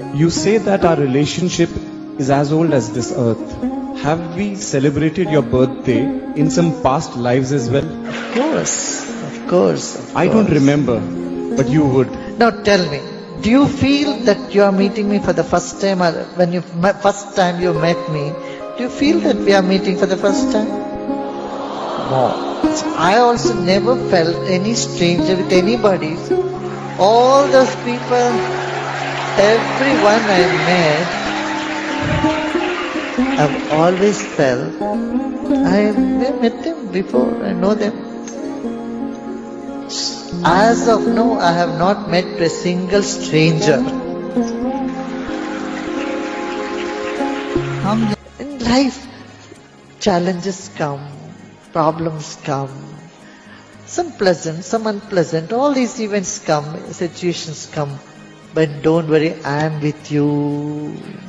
You say that our relationship is as old as this earth. Have we celebrated your birthday in some past lives as well? Of course, of course. Of I don't remember, but you would. Now tell me, do you feel that you are meeting me for the first time or when you first time you met me, do you feel that we are meeting for the first time? No. I also never felt any stranger with anybody. All those people, everyone I met, I've always felt I have met them before, I know them. As of now, I have not met a single stranger. In life, challenges come, problems come, some pleasant, some unpleasant, all these events come, situations come. But don't worry, I am with you.